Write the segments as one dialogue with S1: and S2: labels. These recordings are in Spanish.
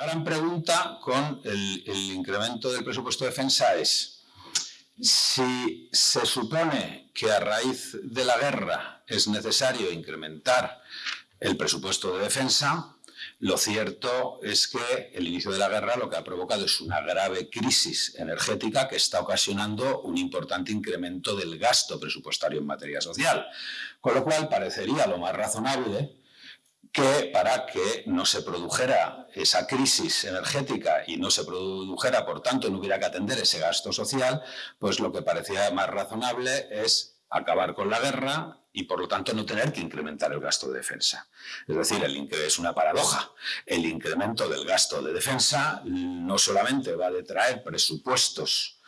S1: la gran pregunta con el, incremento del presupuesto de defensa es si se supone que a raíz de la guerra es necesario incrementar el presupuesto de defensa, lo cierto es que el inicio de la guerra lo que ha provocado es una grave crisis energética que está ocasionando un importante incremento del gasto presupuestario en materia social. Con lo cual parecería lo más razonable que para que no se produjera esa crisis energética y no se produjera, por tanto, no hubiera que atender ese gasto social, pues lo que parecía más razonable es acabar con la guerra y por lo tanto no tener que incrementar el gasto de defensa. Es decir, el es una paradoja. El incremento del gasto de defensa no solamente va a detraer presupuestos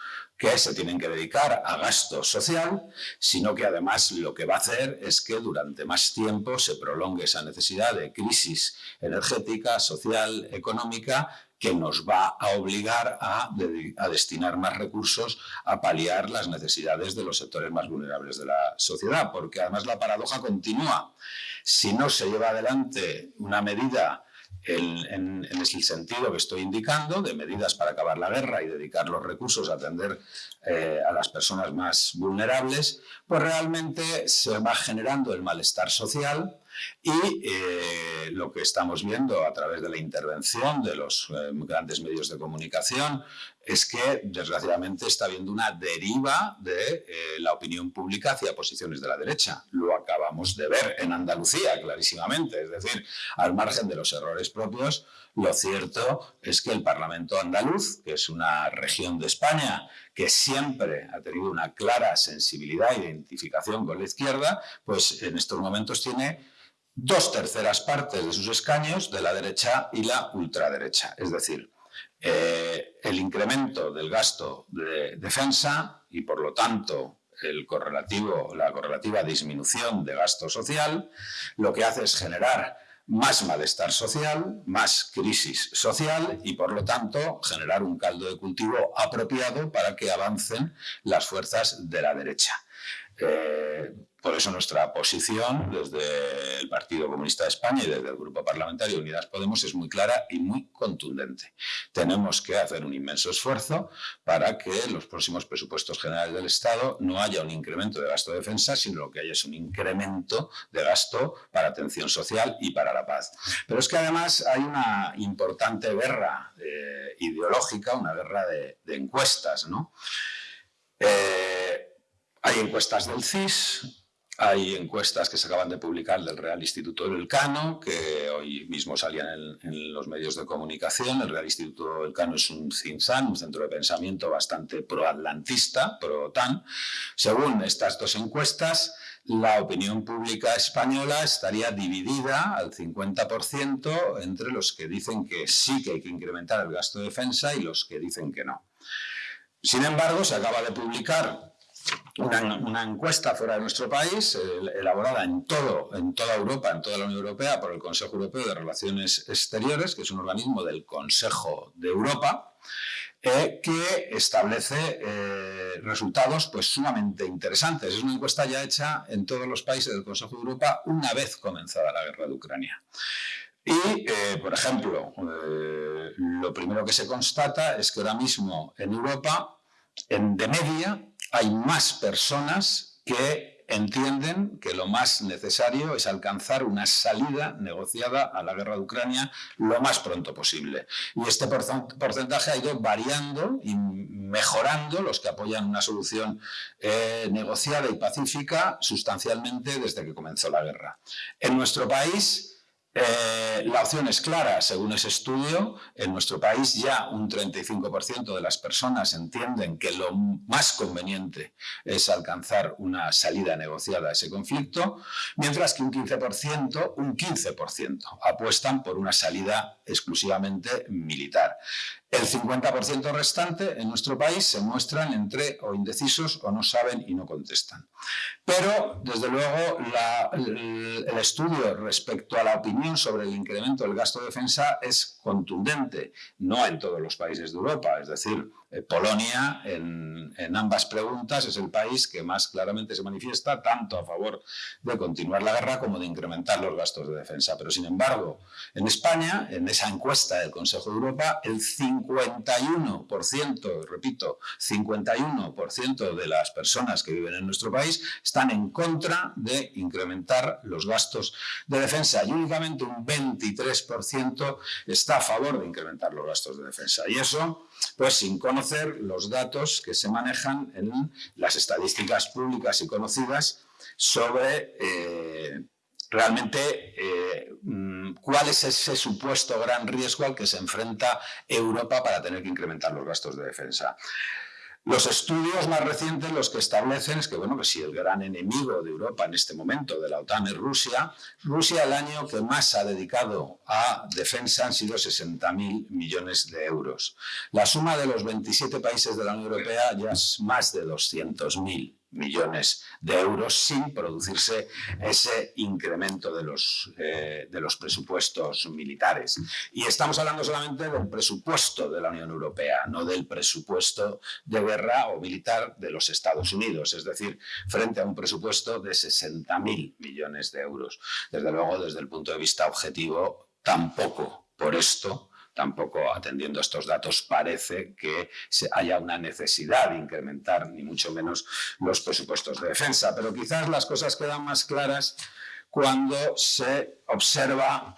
S1: que se tienen que dedicar a gasto social, sino que además lo que va a hacer es que durante más tiempo se prolongue esa necesidad de crisis energética, social, económica, que nos va a obligar a, a, destinar más recursos a paliar las necesidades de los sectores más vulnerables de la sociedad, porque además la paradoja continúa. Si no se lleva adelante una medida en, el sentido que estoy indicando, de medidas para acabar la guerra y dedicar los recursos a atender eh, a las personas más vulnerables, pues realmente se va generando el malestar social y eh, lo que estamos viendo a través de la intervención de los eh, grandes medios de comunicación es que desgraciadamente está habiendo una deriva de eh, la opinión pública hacia posiciones de la derecha. Lo acabamos de ver en Andalucía clarísimamente, es decir, al margen de los errores propios, lo cierto es que el Parlamento andaluz, que es una región de España que siempre ha tenido una clara sensibilidad e identificación con la izquierda, pues en estos momentos tiene dos terceras partes de sus escaños de la derecha y la ultraderecha. Es decir, eh, el incremento del gasto de defensa y, por lo tanto, el correlativo, la correlativa disminución de gasto social, lo que hace es generar más malestar social, más crisis social y, por lo tanto, generar un caldo de cultivo apropiado para que avancen las fuerzas de la derecha. Eh, por eso nuestra posición desde el Partido Comunista de España y desde el Grupo Parlamentario Unidas Podemos es muy clara y muy contundente. Tenemos que hacer un inmenso esfuerzo para que en los próximos presupuestos generales del Estado no haya un incremento de gasto de defensa, sino que haya un incremento de gasto para atención social y para la paz. Pero es que además hay una importante guerra eh, ideológica, una guerra de, encuestas. ¿no? Eh, hay encuestas del CIS, hay encuestas que se acaban de publicar del Real Instituto del Cano, que hoy mismo salían en, los medios de comunicación. El Real Instituto del Cano es un CINSAN, un centro de pensamiento bastante pro-atlantista, pro-OTAN. Según estas dos encuestas, la opinión pública española estaría dividida al 50% entre los que dicen que sí que hay que incrementar el gasto de defensa y los que dicen que no. Sin embargo, se acaba de publicar una, encuesta fuera de nuestro país, elaborada en, todo, en toda Europa, en toda la Unión Europea, por el Consejo Europeo de Relaciones Exteriores, que es un organismo del Consejo de Europa, eh, que establece eh, resultados pues, sumamente interesantes. Es una encuesta ya hecha en todos los países del Consejo de Europa una vez comenzada la guerra de Ucrania. Y, eh, por ejemplo, lo primero que se constata es que ahora mismo en Europa, en, de media, hay más personas que entienden que lo más necesario es alcanzar una salida negociada a la guerra de Ucrania lo más pronto posible. Y este porcentaje ha ido variando y mejorando los que apoyan una solución eh, negociada y pacífica sustancialmente desde que comenzó la guerra. En nuestro país eh, la opción es clara, según ese estudio, en nuestro país ya un 35% de las personas entienden que lo más conveniente es alcanzar una salida negociada a ese conflicto, mientras que un 15%, un 15% apuestan por una salida exclusivamente militar. El 50% restante en nuestro país se muestran entre o indecisos o no saben y no contestan. Pero, desde luego, el, el, estudio respecto a la opinión sobre el incremento del gasto de defensa es contundente, no en todos los países de Europa, es decir, Polonia en, ambas preguntas es el país que más claramente se manifiesta tanto a favor de continuar la guerra como de incrementar los gastos de defensa. Pero sin embargo, en España, en esa encuesta del Consejo de Europa, el 51%, repito, 51% de las personas que viven en nuestro país están en contra de incrementar los gastos de defensa y únicamente un 23% está a favor de incrementar los gastos de defensa. Y eso, pues sin conocer los datos que se manejan en las estadísticas públicas y conocidas sobre eh, realmente eh, mm, cuál es ese supuesto gran riesgo al que se enfrenta Europa para tener que incrementar los gastos de defensa. Los estudios más recientes los que establecen es que, bueno, que si el gran enemigo de Europa en este momento de la OTAN es Rusia, Rusia el año que más ha dedicado a defensa han sido 60.000 millones de euros. La suma de los 27 países de la Unión Europea ya es más de 200.000 millones de euros sin producirse ese incremento de los, eh, de los presupuestos militares. Y estamos hablando solamente del presupuesto de la Unión Europea, no del presupuesto de guerra o militar de los Estados Unidos, es decir, frente a un presupuesto de 60.000 millones de euros. Desde luego, desde el punto de vista objetivo, tampoco por esto tampoco atendiendo a estos datos parece que haya una necesidad de incrementar ni mucho menos los presupuestos de defensa. Pero quizás las cosas quedan más claras cuando se observa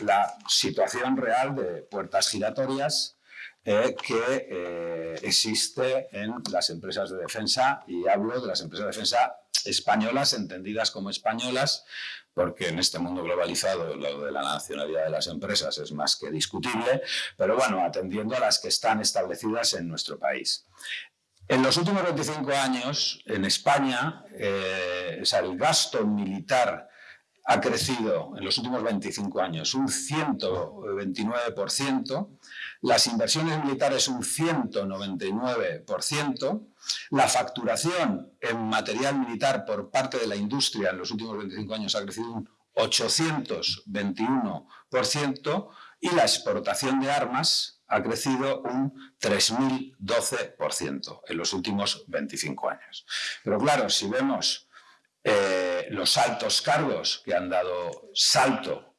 S1: la situación real de puertas giratorias eh, que eh, existe en las empresas de defensa, y hablo de las empresas de defensa españolas, entendidas como españolas, porque en este mundo globalizado lo de la nacionalidad de las empresas es más que discutible, pero bueno, atendiendo a las que están establecidas en nuestro país. En los últimos 25 años, en España, eh, el gasto militar ha crecido en los últimos 25 años un 129%, las inversiones militares un 199%, la facturación en material militar por parte de la industria en los últimos 25 años ha crecido un 821% y la exportación de armas ha crecido un 3.012% en los últimos 25 años. Pero claro, si vemos eh, los altos cargos que han dado salto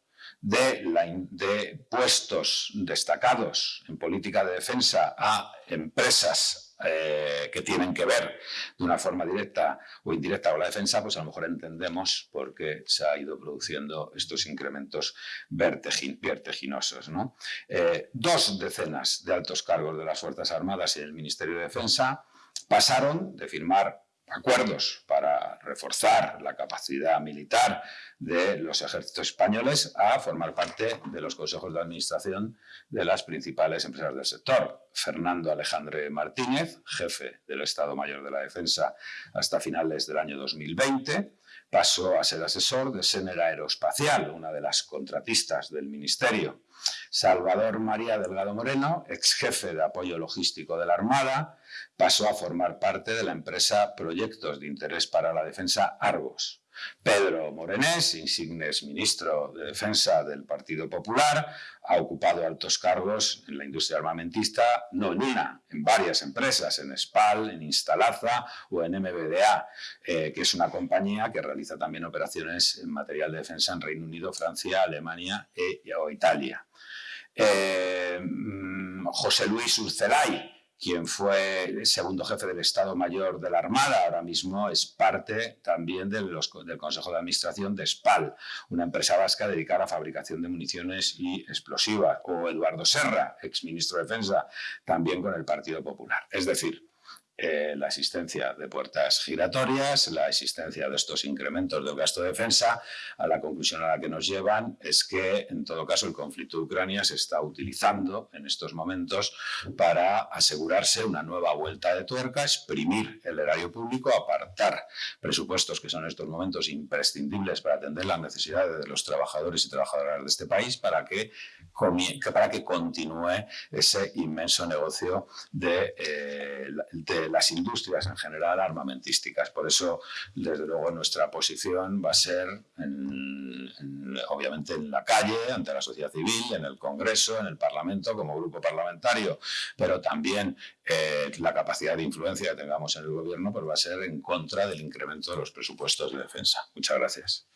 S1: de, puestos destacados en política de defensa a empresas eh, que tienen que ver de una forma directa o indirecta con la defensa, pues a lo mejor entendemos por qué se ha ido produciendo estos incrementos vertiginosos. ¿no? Eh, dos decenas de altos cargos de las Fuerzas Armadas y el Ministerio de Defensa pasaron de firmar acuerdos para reforzar la capacidad militar de los ejércitos españoles a formar parte de los consejos de administración de las principales empresas del sector. Fernando Alejandre Martínez, jefe del Estado Mayor de la Defensa hasta finales del año 2020, pasó a ser asesor de Sener Aeroespacial, una de las contratistas del Ministerio. Salvador María Delgado Moreno, ex jefe de apoyo logístico de la Armada, pasó a formar parte de la empresa Proyectos de Interés para la Defensa Argos. Pedro Morenés, insigne ministro de Defensa del Partido Popular, ha ocupado altos cargos en la industria armamentista, no en una, en varias empresas, en SPAL, en Instalaza o en MBDA, eh, que es una compañía que realiza también operaciones en material de defensa en Reino Unido, Francia, Alemania e, o Italia. Eh, mm, José Luis Urcelay, quien fue el segundo jefe del Estado Mayor de la Armada, ahora mismo es parte también del Consejo de Administración de SPAL, una empresa vasca dedicada a la fabricación de municiones y explosivas, o Eduardo Serra, exministro de Defensa, también con el Partido Popular. Es decir, eh, la existencia de puertas giratorias, la existencia de estos incrementos del gasto de defensa, a la conclusión a la que nos llevan es que, en todo caso, el conflicto de Ucrania se está utilizando en estos momentos para asegurarse una nueva vuelta de tuerca, exprimir el erario público, apartar presupuestos que son en estos momentos imprescindibles para atender las necesidades de los trabajadores y trabajadoras de este país para que, para que continúe ese inmenso negocio de, eh, de las industrias en general armamentísticas. Por eso, desde luego, nuestra posición va a ser, obviamente, en la calle, ante la sociedad civil, en el Congreso, en el Parlamento, como grupo parlamentario, pero también eh, la capacidad de influencia que tengamos en el gobierno pues va a ser en contra del incremento de los presupuestos de defensa. Muchas gracias.